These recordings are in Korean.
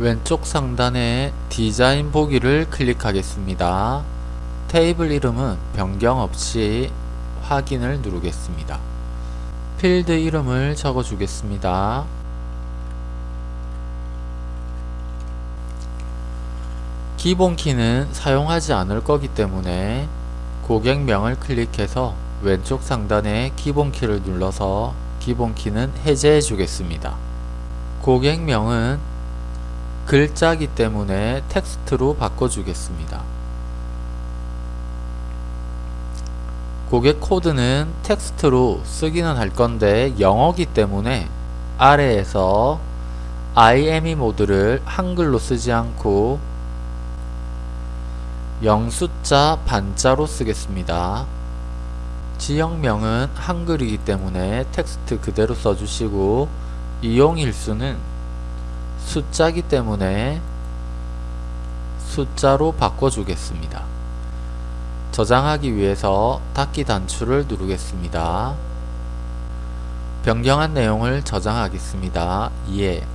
왼쪽 상단에 디자인 보기를 클릭하겠습니다. 테이블 이름은 변경 없이 확인을 누르겠습니다. 필드 이름을 적어 주겠습니다. 기본 키는 사용하지 않을 거기 때문에 고객명을 클릭해서 왼쪽 상단에 기본 키를 눌러서 기본 키는 해제해 주겠습니다. 고객명은 글자기 때문에 텍스트로 바꿔주겠습니다. 고객 코드는 텍스트로 쓰기는 할 건데 영어기 때문에 아래에서 IME 모드를 한글로 쓰지 않고 영숫자 반자로 쓰겠습니다. 지역명은 한글이기 때문에 텍스트 그대로 써주시고 이용일수는 숫자기 때문에 숫자로 바꿔주겠습니다. 저장하기 위해서 닫기 단추를 누르겠습니다. 변경한 내용을 저장하겠습니다. 예.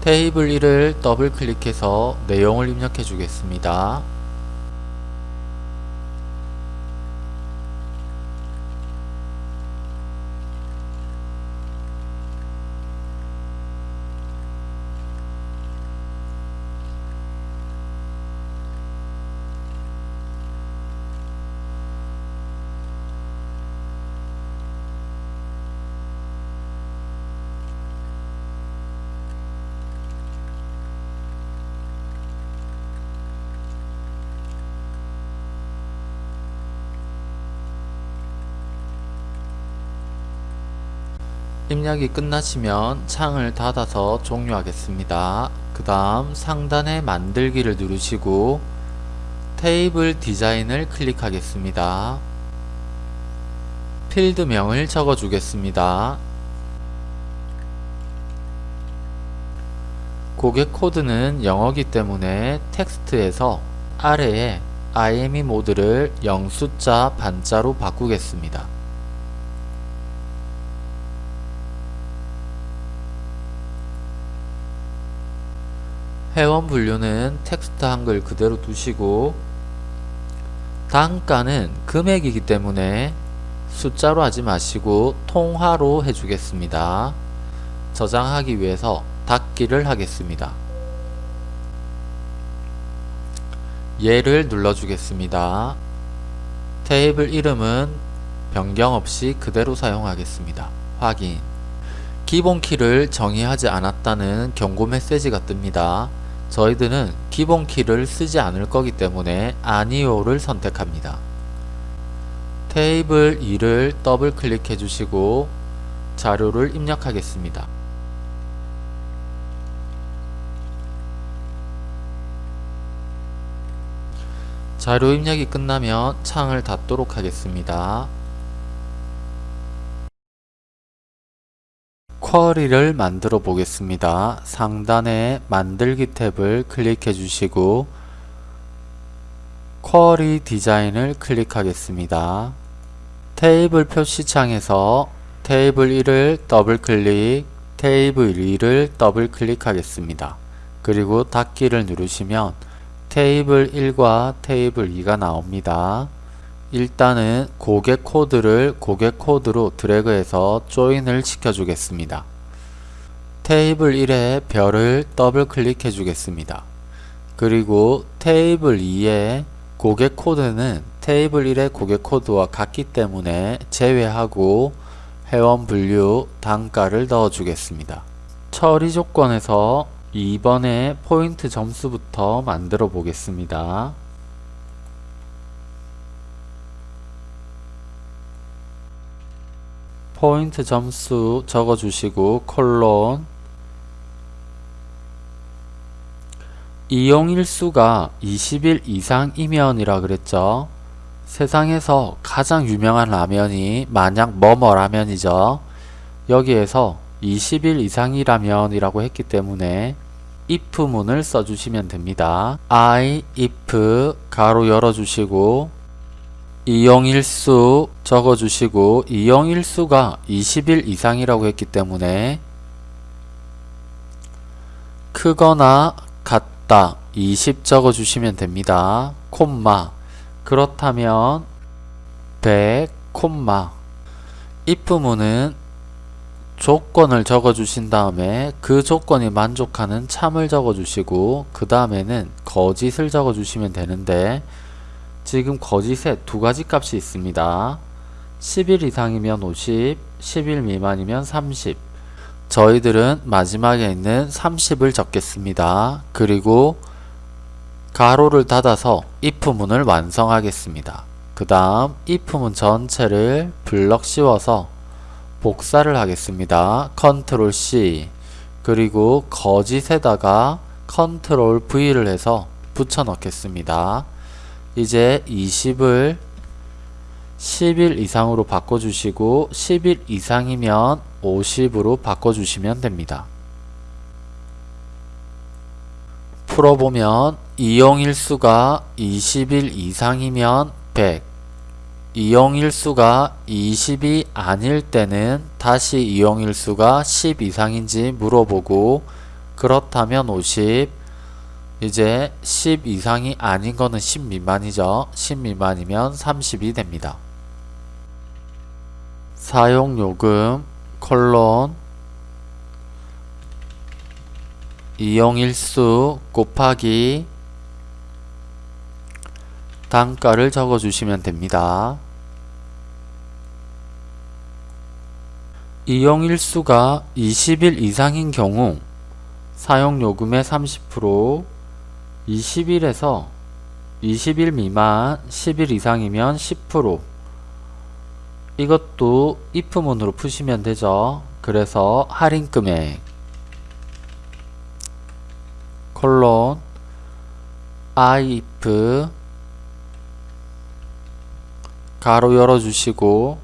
테이블 1을 더블 클릭해서 내용을 입력해 주겠습니다. 입력이 끝나시면 창을 닫아서 종료하겠습니다. 그 다음 상단에 만들기를 누르시고 테이블 디자인을 클릭하겠습니다. 필드명을 적어 주겠습니다. 고객 코드는 영어기 때문에 텍스트에서 아래에 IME 모드를 영숫자 반자로 바꾸겠습니다. 회원 분류는 텍스트 한글 그대로 두시고 단가는 금액이기 때문에 숫자로 하지 마시고 통화로 해주겠습니다. 저장하기 위해서 닫기를 하겠습니다. 예를 눌러주겠습니다. 테이블 이름은 변경 없이 그대로 사용하겠습니다. 확인 기본 키를 정의하지 않았다는 경고 메시지가 뜹니다. 저희들은 기본 키를 쓰지 않을 거기 때문에 아니오를 선택합니다. 테이블 2를 더블 클릭해 주시고 자료를 입력하겠습니다. 자료 입력이 끝나면 창을 닫도록 하겠습니다. 쿼리를 만들어 보겠습니다. 상단에 만들기 탭을 클릭해 주시고 쿼리 디자인을 클릭하겠습니다. 테이블 표시창에서 테이블 1을 더블 클릭, 테이블 2를 더블 클릭하겠습니다. 그리고 닫기를 누르시면 테이블 1과 테이블 2가 나옵니다. 일단은 고객 코드를 고객 코드로 드래그해서 join을 시켜주겠습니다. 테이블 1에 별을 더블 클릭해 주겠습니다. 그리고 테이블 2에 고객 코드는 테이블 1의 고객 코드와 같기 때문에 제외하고 회원 분류 단가를 넣어 주겠습니다. 처리 조건에서 2번에 포인트 점수부터 만들어 보겠습니다. 포인트 점수 적어주시고 콜론 이용일수가 20일 이상이면 이라 그랬죠. 세상에서 가장 유명한 라면이 만약 뭐뭐 라면이죠. 여기에서 20일 이상이라면 이라고 했기 때문에 if문을 써주시면 됩니다. I, if 가로 열어주시고 이용일수 적어주시고 이용일수가 20일 이상이라고 했기 때문에 크거나 같다 20 적어 주시면 됩니다. 콤마 그렇다면 100 콤마 if문은 조건을 적어 주신 다음에 그 조건이 만족하는 참을 적어 주시고 그 다음에는 거짓을 적어 주시면 되는데 지금 거짓에 두 가지 값이 있습니다. 10일 이상이면 50, 10일 미만이면 30 저희들은 마지막에 있는 30을 적겠습니다. 그리고 가로를 닫아서 if문을 완성하겠습니다. 그 다음 if문 전체를 블럭 씌워서 복사를 하겠습니다. 컨트롤 C 그리고 거짓에다가 컨트롤 V를 해서 붙여 넣겠습니다. 이제 20을 10일 이상으로 바꿔주시고 10일 이상이면 50으로 바꿔주시면 됩니다. 풀어보면 이용일수가 20일 이상이면 100 이용일수가 20이 아닐 때는 다시 이용일수가 10 이상인지 물어보고 그렇다면 50 이제 10 이상이 아닌 거는 10 미만이죠. 10 미만이면 30이 됩니다. 사용요금 콜론 이용일수 곱하기 단가를 적어주시면 됩니다. 이용일수가 20일 이상인 경우 사용요금의 30% 20일에서 20일 미만 10일 이상이면 10% 이것도 if문으로 푸시면 되죠. 그래서 할인금액. 콜론 if 가로 열어주시고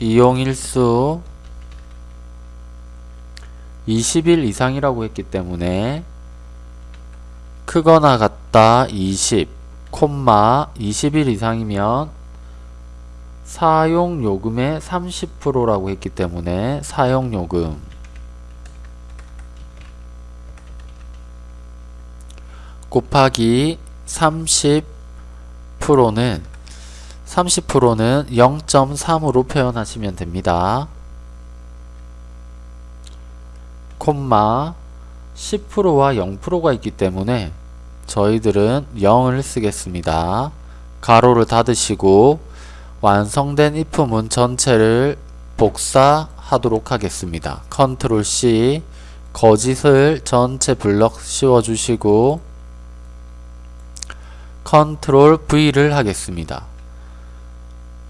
이용일수 20일 이상이라고 했기 때문에 크거나 같다 20 콤마 20일 이상이면 사용요금의 30%라고 했기 때문에 사용요금 곱하기 30%는 30%는 0.3으로 표현하시면 됩니다. 콤마 10%와 0%가 있기 때문에 저희들은 0을 쓰겠습니다. 가로를 닫으시고 완성된 if문 전체를 복사하도록 하겠습니다. 컨트롤 C 거짓을 전체 블럭 씌워주시고 컨트롤 V를 하겠습니다.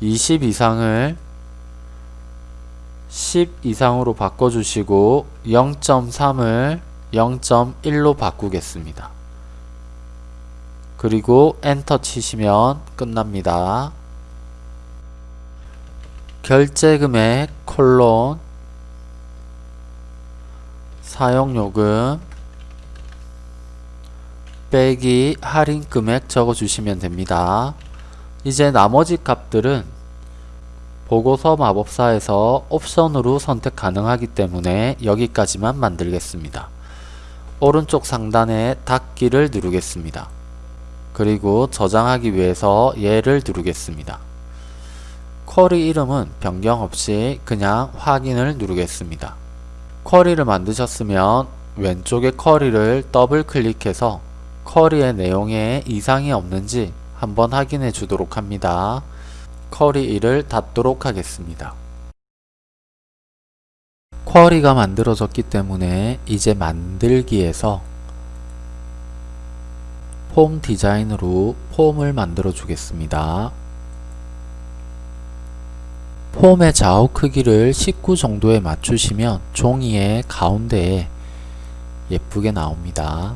20 이상을 10 이상으로 바꿔주시고 0.3을 0.1로 바꾸겠습니다. 그리고 엔터 치시면 끝납니다. 결제금액 콜론 사용요금 빼기 할인금액 적어주시면 됩니다. 이제 나머지 값들은 보고서 마법사에서 옵션으로 선택 가능하기 때문에 여기까지만 만들겠습니다. 오른쪽 상단에 닫기를 누르겠습니다. 그리고 저장하기 위해서 얘를 누르겠습니다. 쿼리 이름은 변경 없이 그냥 확인을 누르겠습니다. 쿼리를 만드셨으면 왼쪽의 쿼리를 더블 클릭해서 쿼리의 내용에 이상이 없는지 한번 확인해 주도록 합니다. 쿼리 1을 닫도록 하겠습니다. 쿼리가 만들어졌기 때문에 이제 만들기에서 폼 디자인으로 폼을 만들어 주겠습니다. 폼의 좌우 크기를 19 정도에 맞추시면 종이의 가운데에 예쁘게 나옵니다.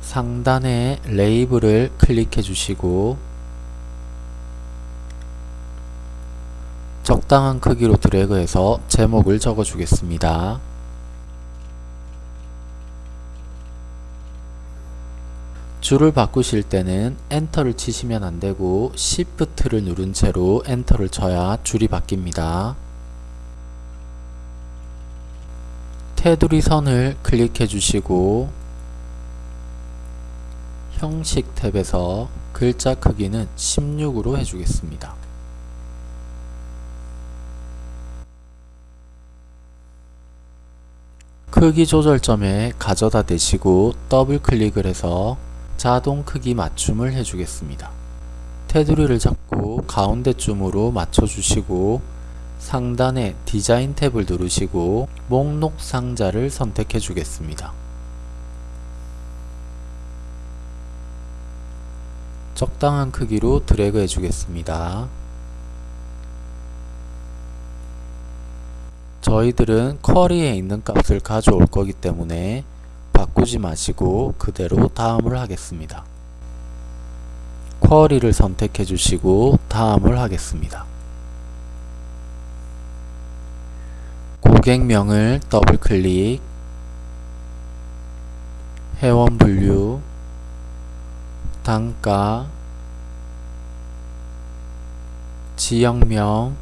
상단에 레이블을 클릭해 주시고 적당한 크기로 드래그해서 제목을 적어 주겠습니다. 줄을 바꾸실 때는 엔터를 치시면 안되고 Shift를 누른 채로 엔터를 쳐야 줄이 바뀝니다. 테두리 선을 클릭해 주시고 형식 탭에서 글자 크기는 16으로 해주겠습니다. 크기 조절점에 가져다 대시고 더블 클릭을 해서 자동 크기 맞춤을 해주겠습니다. 테두리를 잡고 가운데쯤으로 맞춰주시고 상단에 디자인 탭을 누르시고 목록 상자를 선택해 주겠습니다. 적당한 크기로 드래그 해주겠습니다. 저희들은 쿼리에 있는 값을 가져올 거기 때문에 바꾸지 마시고 그대로 다음을 하겠습니다. 쿼리를 선택해 주시고 다음을 하겠습니다. 고객명을 더블 클릭 회원 분류 단가 지역명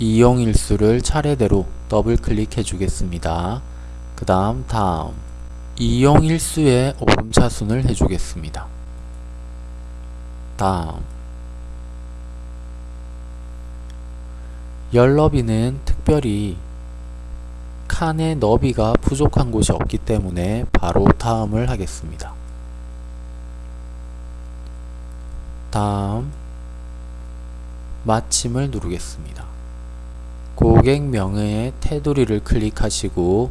이용일수를 차례대로 더블 클릭해 주겠습니다. 그 다음 다음 이용일수의 오름차순을 해주겠습니다. 다음 열너비는 특별히 칸의 너비가 부족한 곳이 없기 때문에 바로 다음을 하겠습니다. 다음 마침을 누르겠습니다. 고객명의 테두리를 클릭하시고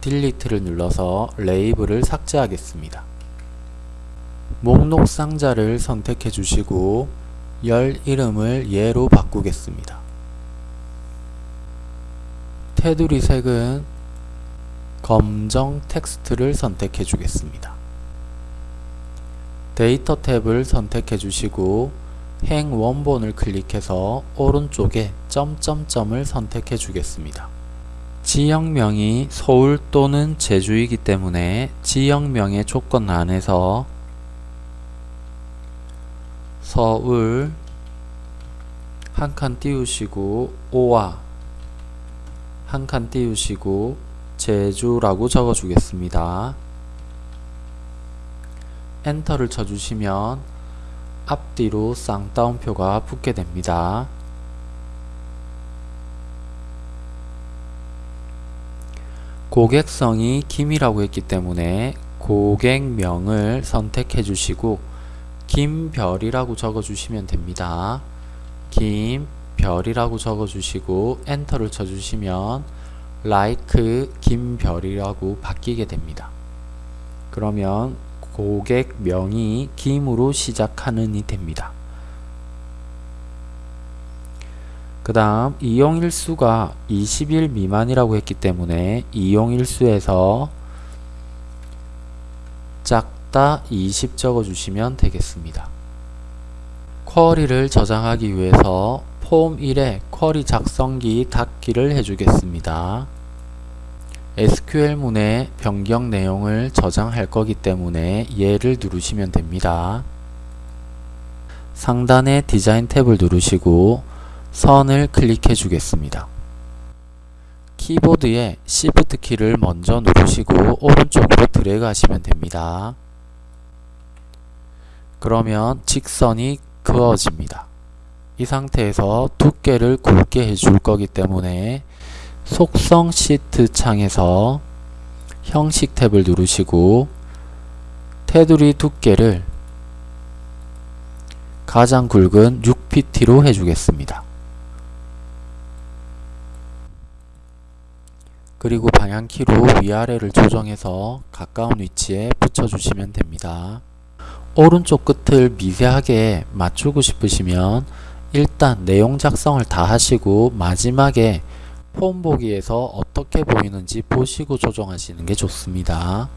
delete를 눌러서 레이블을 삭제하겠습니다. 목록 상자를 선택해 주시고 열 이름을 예로 바꾸겠습니다. 테두리 색은 검정 텍스트를 선택해 주겠습니다. 데이터 탭을 선택해 주시고 행 원본을 클릭해서 오른쪽에 점점점을 선택해 주겠습니다. 지역명이 서울 또는 제주이기 때문에 지역명의 조건 안에서 서울 한 칸 띄우시고 오와 한 칸 띄우시고 제주라고 적어 주겠습니다. 엔터를 쳐주시면 앞뒤로 쌍따옴표가 붙게 됩니다. 고객성이 김이라고 했기 때문에 고객명을 선택해 주시고 김별이라고 적어 주시면 됩니다. 김별이라고 적어 주시고 엔터를 쳐 주시면 like 김별이라고 바뀌게 됩니다. 그러면 고객명이 김으로 시작하는이 됩니다. 그 다음 이용일수가 20일 미만이라고 했기 때문에 이용일수에서 작다 20 적어주시면 되겠습니다. 쿼리를 저장하기 위해서 폼 1에 쿼리 작성기 닫기를 해주겠습니다. SQL문에 변경 내용을 저장할 거기 때문에 얘를 누르시면 됩니다. 상단의 디자인 탭을 누르시고 선을 클릭해 주겠습니다. 키보드에 Shift 키를 먼저 누르시고 오른쪽으로 드래그 하시면 됩니다. 그러면 직선이 그어집니다. 이 상태에서 두께를 굵게 해줄 거기 때문에 속성 시트 창에서 형식 탭을 누르시고 테두리 두께를 가장 굵은 6pt로 해주겠습니다. 그리고 방향키로 위아래를 조정해서 가까운 위치에 붙여주시면 됩니다. 오른쪽 끝을 미세하게 맞추고 싶으시면 일단 내용 작성을 다 하시고 마지막에 폼 보기에서 어떻게 보이는지 보시고 조정하시는 게 좋습니다.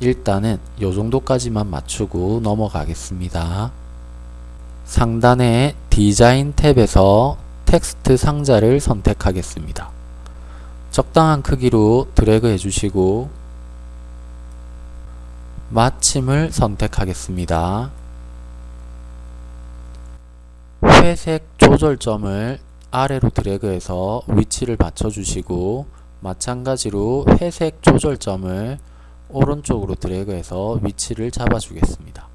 일단은 요 정도까지만 맞추고 넘어가겠습니다. 상단의 디자인 탭에서 텍스트 상자를 선택하겠습니다. 적당한 크기로 드래그 해주시고 마침을 선택하겠습니다. 회색 조절점을 아래로 드래그해서 위치를 맞춰주시고 마찬가지로 회색 조절점을 오른쪽으로 드래그해서 위치를 잡아주겠습니다.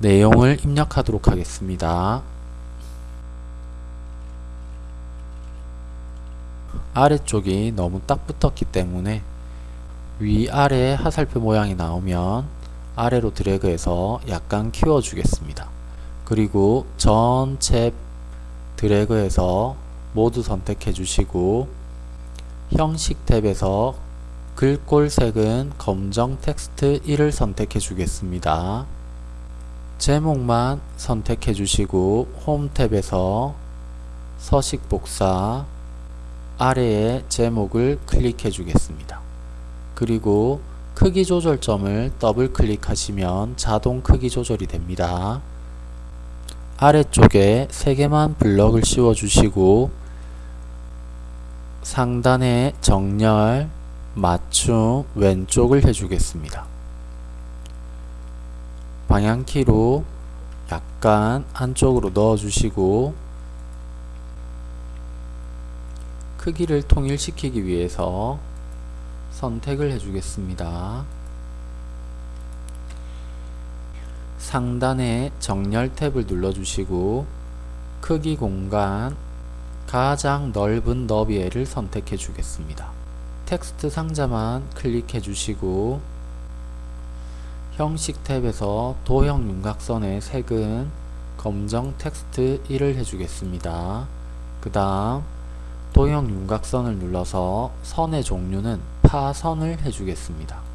내용을 입력하도록 하겠습니다. 아래쪽이 너무 딱 붙었기 때문에 위아래 하살표 모양이 나오면 아래로 드래그해서 약간 키워주겠습니다. 그리고 전체 드래그해서 모두 선택해 주시고 형식 탭에서 글꼴색은 검정 텍스트 1을 선택해 주겠습니다. 제목만 선택해 주시고 홈 탭에서 서식 복사 아래에 제목을 클릭해 주겠습니다. 그리고 크기 조절점을 더블 클릭하시면 자동 크기 조절이 됩니다. 아래쪽에 3개만 블럭을 씌워 주시고 상단에 정렬, 맞춤, 왼쪽을 해주겠습니다. 방향키로 약간 안쪽으로 넣어주시고 크기를 통일시키기 위해서 선택을 해주겠습니다. 상단에 정렬 탭을 눌러주시고 크기 공간 가장 넓은 너비를 선택해 주겠습니다. 텍스트 상자만 클릭해 주시고 형식 탭에서 도형 윤곽선의 색은 검정 텍스트 1을 해주겠습니다. 그 다음 도형 윤곽선을 눌러서 선의 종류는 파선을 해주겠습니다.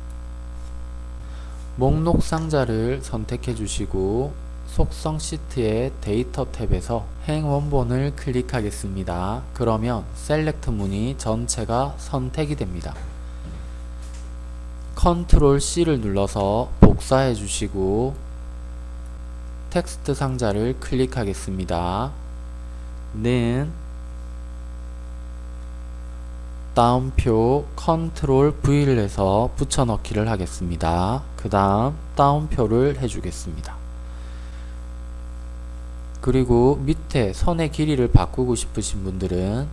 목록 상자를 선택해 주시고 속성 시트의 데이터 탭에서 행 원본을 클릭하겠습니다. 그러면 SELECT 문이 전체가 선택이 됩니다. 컨트롤 C를 눌러서 복사해 주시고 텍스트 상자를 클릭하겠습니다. 는 따옴표 컨트롤 V를 해서 붙여넣기를 하겠습니다. 그 다음 따옴표를 해주겠습니다. 그리고 밑에 선의 길이를 바꾸고 싶으신 분들은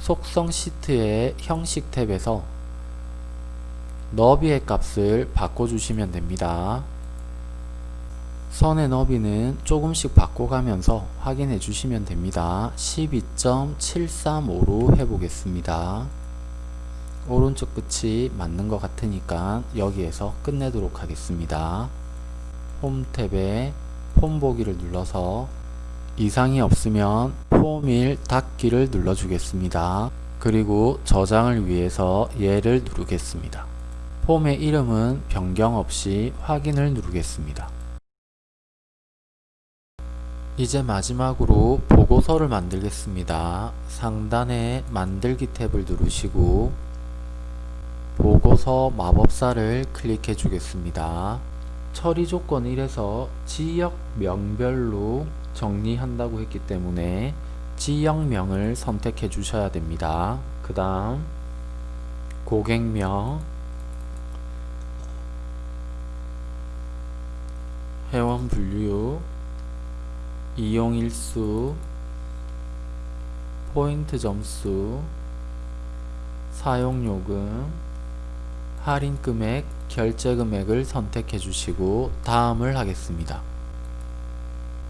속성 시트의 형식 탭에서 너비의 값을 바꿔주시면 됩니다. 선의 너비는 조금씩 바꿔가면서 확인해 주시면 됩니다. 12.735로 해보겠습니다. 오른쪽 끝이 맞는 것 같으니까 여기에서 끝내도록 하겠습니다. 홈 탭에 폼 보기를 눌러서 이상이 없으면 폼1 닫기를 눌러주겠습니다. 그리고 저장을 위해서 얘를 누르겠습니다. 폼의 이름은 변경 없이 확인을 누르겠습니다. 이제 마지막으로 보고서를 만들겠습니다. 상단에 만들기 탭을 누르시고 보고서 마법사를 클릭해 주겠습니다. 처리 조건 1에서 지역명별로 정리한다고 했기 때문에 지역명을 선택해 주셔야 됩니다. 그 다음 고객명 회원 분류 이용일수 포인트 점수 사용요금 할인 금액, 결제 금액을 선택해 주시고 다음을 하겠습니다.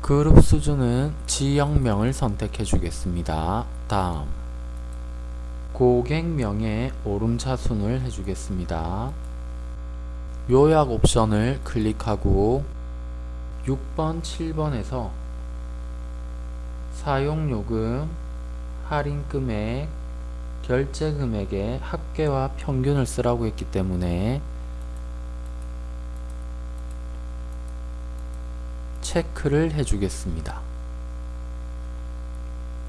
그룹 수준은 지역명을 선택해 주겠습니다. 다음 고객명의 오름차순을 해주겠습니다. 요약 옵션을 클릭하고 6번, 7번에서 사용요금, 할인금액, 결제 금액의 합계와 평균을 쓰라고 했기 때문에 체크를 해주겠습니다.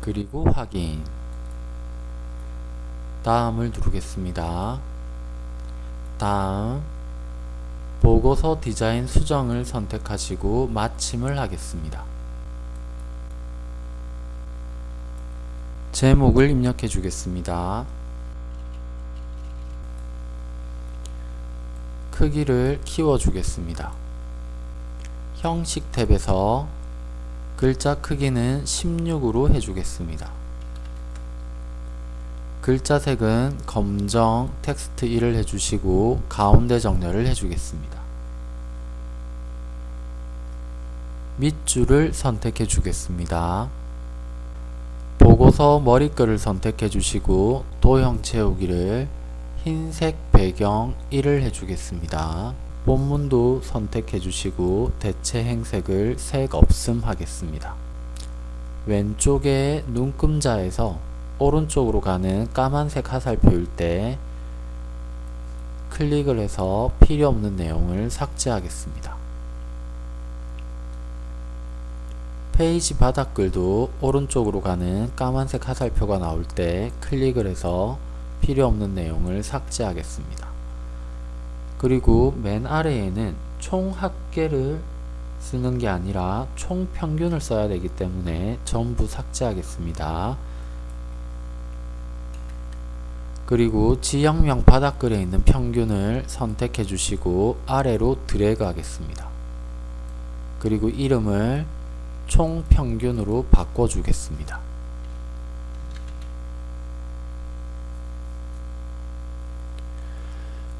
그리고 확인 다음을 누르겠습니다. 다음 보고서 디자인 수정을 선택하시고 마침을 하겠습니다. 제목을 입력해 주겠습니다. 크기를 키워 주겠습니다. 형식 탭에서 글자 크기는 16으로 해주겠습니다. 글자 색은 검정 텍스트 1을 해주시고 가운데 정렬을 해주겠습니다. 밑줄을 선택해 주겠습니다. 보고서 머리글을 선택해 주시고 도형 채우기를 흰색 배경 1을 해주겠습니다. 본문도 선택해 주시고 대체 행색을 색 없음 하겠습니다. 왼쪽에 눈금자에서 오른쪽으로 가는 까만색 화살표일 때 클릭을 해서 필요 없는 내용을 삭제하겠습니다. 페이지 바닥글도 오른쪽으로 가는 까만색 화살표가 나올 때 클릭을 해서 필요 없는 내용을 삭제하겠습니다. 그리고 맨 아래에는 총 합계를 쓰는 게 아니라 총 평균을 써야 되기 때문에 전부 삭제하겠습니다. 그리고 지역명 바닥글에 있는 평균을 선택해 주시고 아래로 드래그 하겠습니다. 그리고 이름을 총 평균으로 바꿔 주겠습니다.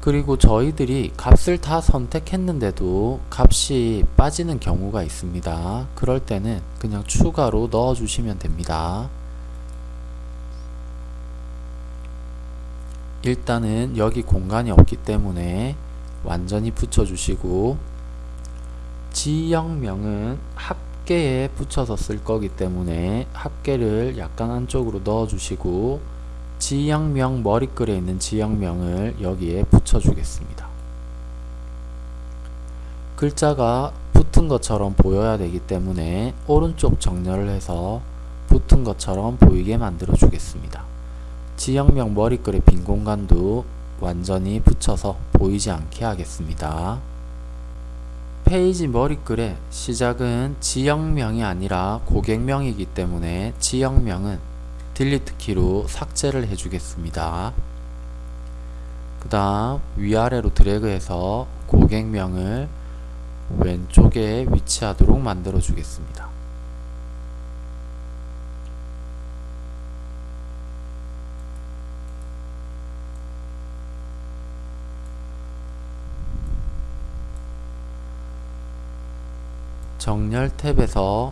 그리고 저희들이 값을 다 선택했는데도 값이 빠지는 경우가 있습니다. 그럴 때는 그냥 추가로 넣어 주시면 됩니다. 일단은 여기 공간이 없기 때문에 완전히 붙여주시고 지역명은 합계에 붙여서 쓸 거기 때문에 합계를 약간 안쪽으로 넣어 주시고 지역명 머리글에 있는 지역명을 여기에 붙여 주겠습니다. 글자가 붙은 것처럼 보여야 되기 때문에 오른쪽 정렬을 해서 붙은 것처럼 보이게 만들어 주겠습니다. 지역명 머리글의 빈 공간도 완전히 붙여서 보이지 않게 하겠습니다. 페이지 머리글의 시작은 지역명이 아니라 고객명이기 때문에 지역명은 delete 키로 삭제를 해주겠습니다. 그 다음 위아래로 드래그해서 고객명을 왼쪽에 위치하도록 만들어 주겠습니다. 정렬 탭에서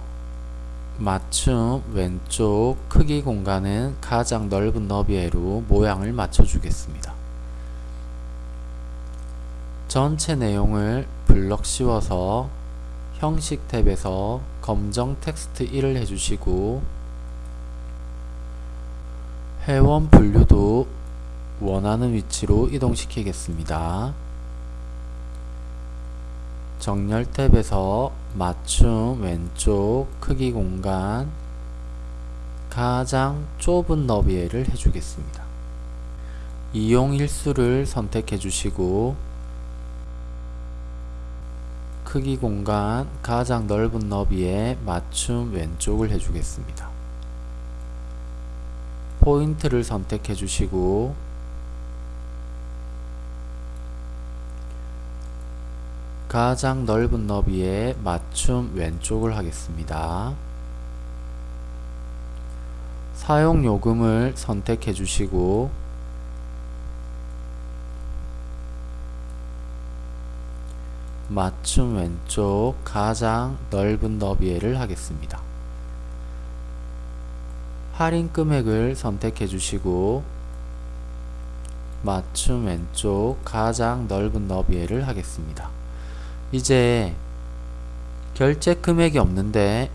맞춤 왼쪽 크기 공간은 가장 넓은 너비로 모양을 맞춰 주겠습니다. 전체 내용을 블럭 씌워서 형식 탭에서 검정 텍스트 1을 해주시고 회원 분류도 원하는 위치로 이동시키겠습니다. 정렬 탭에서 맞춤 왼쪽 크기 공간 가장 좁은 너비를 해주겠습니다. 이용 일수를 선택해 주시고 크기 공간 가장 넓은 너비에 맞춤 왼쪽을 해주겠습니다. 포인트를 선택해 주시고 가장 넓은 너비에 맞춤 왼쪽을 하겠습니다. 사용 요금을 선택해 주시고 맞춤 왼쪽 가장 넓은 너비에를 하겠습니다. 할인 금액을 선택해 주시고 맞춤 왼쪽 가장 넓은 너비에를 하겠습니다. 이제 결제 금액이 없는데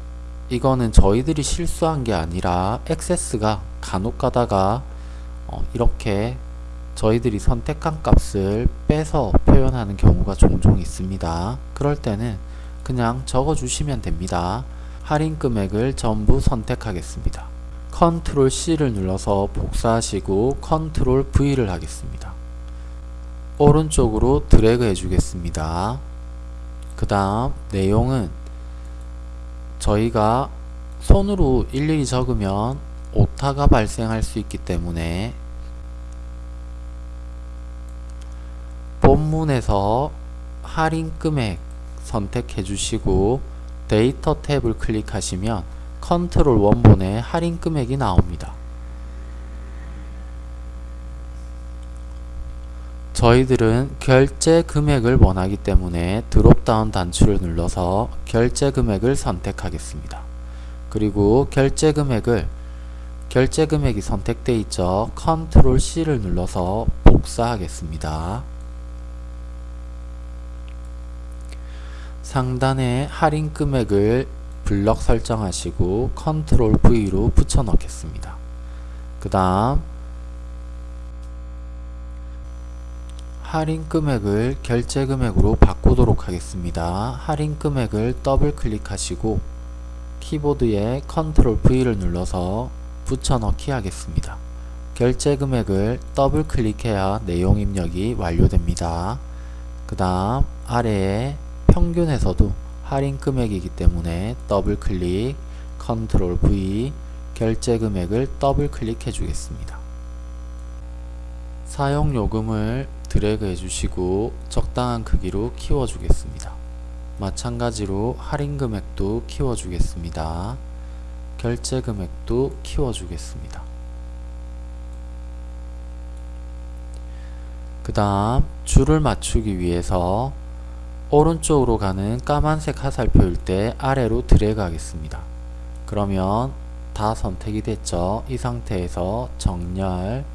이거는 저희들이 실수한 게 아니라 액세스가 간혹 가다가 어 이렇게 저희들이 선택한 값을 빼서 표현하는 경우가 종종 있습니다. 그럴 때는 그냥 적어 주시면 됩니다. 할인 금액을 전부 선택하겠습니다. 컨트롤 C를 눌러서 복사하시고 컨트롤 V를 하겠습니다. 오른쪽으로 드래그 해주겠습니다. 그 다음 내용은 저희가 손으로 일일이 적으면 오타가 발생할 수 있기 때문에 본문에서 할인 금액 선택해 주시고 데이터 탭을 클릭하시면 컨트롤 원본의 할인 금액이 나옵니다. 저희들은 결제 금액을 원하기 때문에 dropdown 단추를 눌러서 결제 금액을 선택하겠습니다. 그리고 결제 금액을 결제 금액이 선택되어 있죠. 컨트롤 C를 눌러서 복사하겠습니다. 상단에 할인 금액을 블럭 설정하시고 컨트롤 V로 붙여 넣겠습니다. 그 다음 할인 금액을 결제 금액으로 바꾸도록 하겠습니다. 할인 금액을 더블 클릭하시고 키보드에 컨트롤 V를 눌러서 붙여넣기 하겠습니다. 결제 금액을 더블 클릭해야 내용 입력이 완료됩니다. 그 다음 아래에 평균에서도 할인 금액이기 때문에 더블 클릭, 컨트롤 V, 결제 금액을 더블 클릭해 주겠습니다. 사용 요금을 드래그 해주시고 적당한 크기로 키워주겠습니다. 마찬가지로 할인 금액도 키워주겠습니다. 결제 금액도 키워주겠습니다. 그 다음 줄을 맞추기 위해서 오른쪽으로 가는 까만색 화살표일 때 아래로 드래그 하겠습니다. 그러면 다 선택이 됐죠. 이 상태에서 정렬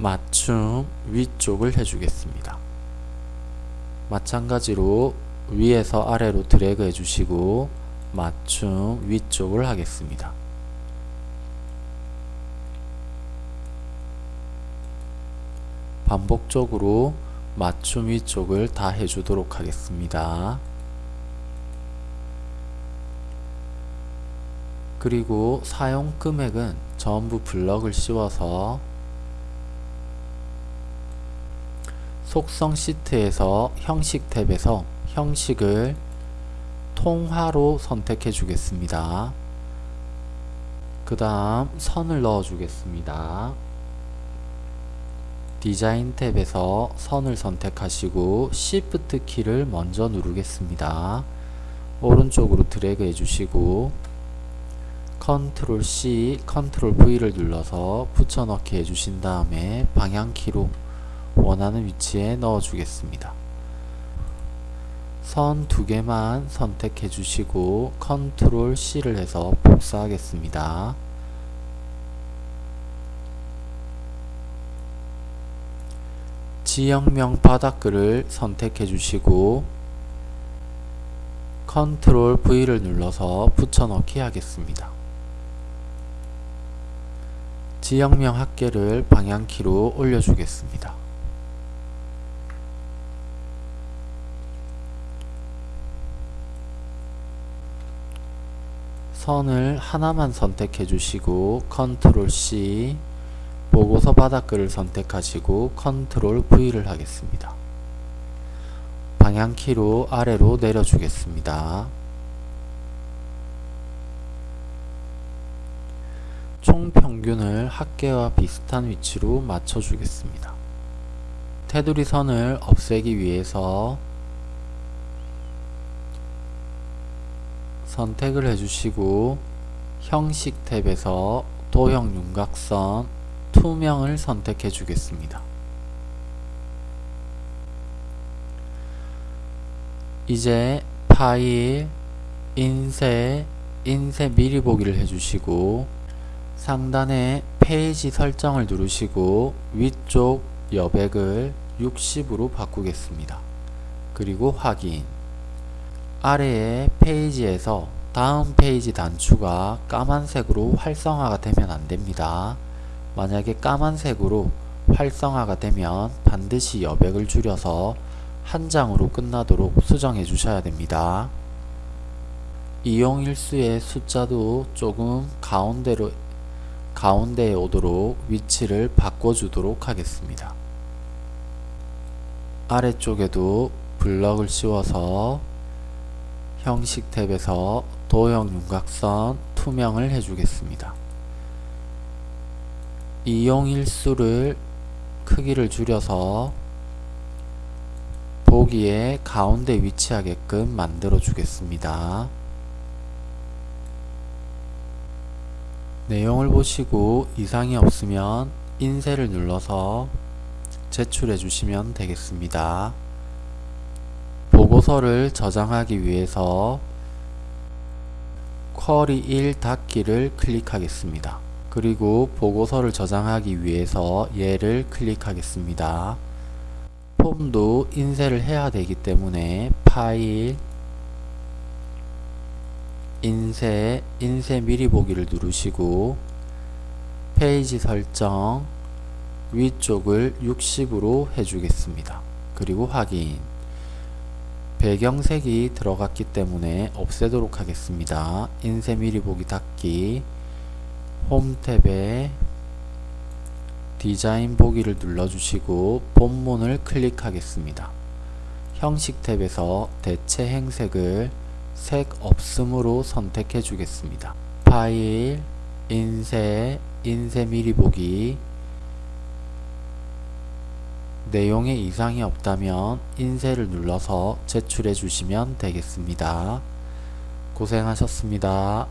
맞춤 위쪽을 해주겠습니다. 마찬가지로 위에서 아래로 드래그 해주시고 맞춤 위쪽을 하겠습니다. 반복적으로 맞춤 위쪽을 다 해주도록 하겠습니다. 그리고 사용 금액은 전부 블럭을 씌워서 속성 시트에서 형식 탭에서 형식을 통화로 선택해 주겠습니다. 그 다음 선을 넣어 주겠습니다. 디자인 탭에서 선을 선택하시고 Shift 키를 먼저 누르겠습니다. 오른쪽으로 드래그 해주시고 컨트롤 C, 컨트롤 V를 눌러서 붙여넣기 해주신 다음에 방향키로 원하는 위치에 넣어 주겠습니다. 선 두 개만 선택해 주시고 컨트롤 C를 해서 복사하겠습니다. 지역명 바닥글을 선택해 주시고 컨트롤 V를 눌러서 붙여넣기 하겠습니다. 지역명 합계를 방향키로 올려주겠습니다. 선을 하나만 선택해 주시고 컨트롤 C 보고서 바닥글을 선택하시고 컨트롤 V를 하겠습니다. 방향키로 아래로 내려주겠습니다. 총 평균을 합계와 비슷한 위치로 맞춰주겠습니다. 테두리 선을 없애기 위해서 선택을 해주시고 형식 탭에서 도형 윤곽선 투명을 선택해 주겠습니다. 이제 파일, 인쇄, 인쇄 미리 보기를 해주시고 상단에 페이지 설정을 누르시고 위쪽 여백을 60으로 바꾸겠습니다. 그리고 확인 아래의 페이지에서 다음 페이지 단추가 까만색으로 활성화가 되면 안됩니다. 만약에 까만색으로 활성화가 되면 반드시 여백을 줄여서 한 장으로 끝나도록 수정해 주셔야 됩니다. 이용일수의 숫자도 조금 가운데로 가운데에 오도록 위치를 바꿔주도록 하겠습니다. 아래쪽에도 블럭을 씌워서 형식 탭에서 도형 윤곽선 투명을 해주겠습니다. 이용일수를 크기를 줄여서 보기에 가운데 위치하게끔 만들어 주겠습니다. 내용을 보시고 이상이 없으면 인쇄를 눌러서 제출해 주시면 되겠습니다. 보고서를 저장하기 위해서 쿼리 1 닫기를 클릭하겠습니다. 그리고 보고서를 저장하기 위해서 얘를 클릭하겠습니다. 폼도 인쇄를 해야 되기 때문에 파일 인쇄 인쇄 미리 보기를 누르시고 페이지 설정 위쪽을 60으로 해주겠습니다. 그리고 확인 배경색이 들어갔기 때문에 없애도록 하겠습니다. 인쇄 미리 보기 닫기 홈 탭에 디자인 보기를 눌러주시고 본문을 클릭하겠습니다. 형식 탭에서 대체 행색을 색 없음으로 선택해 주겠습니다. 파일, 인쇄, 인쇄 미리 보기 내용에 이상이 없다면 인쇄를 눌러서 제출해 주시면 되겠습니다. 고생하셨습니다.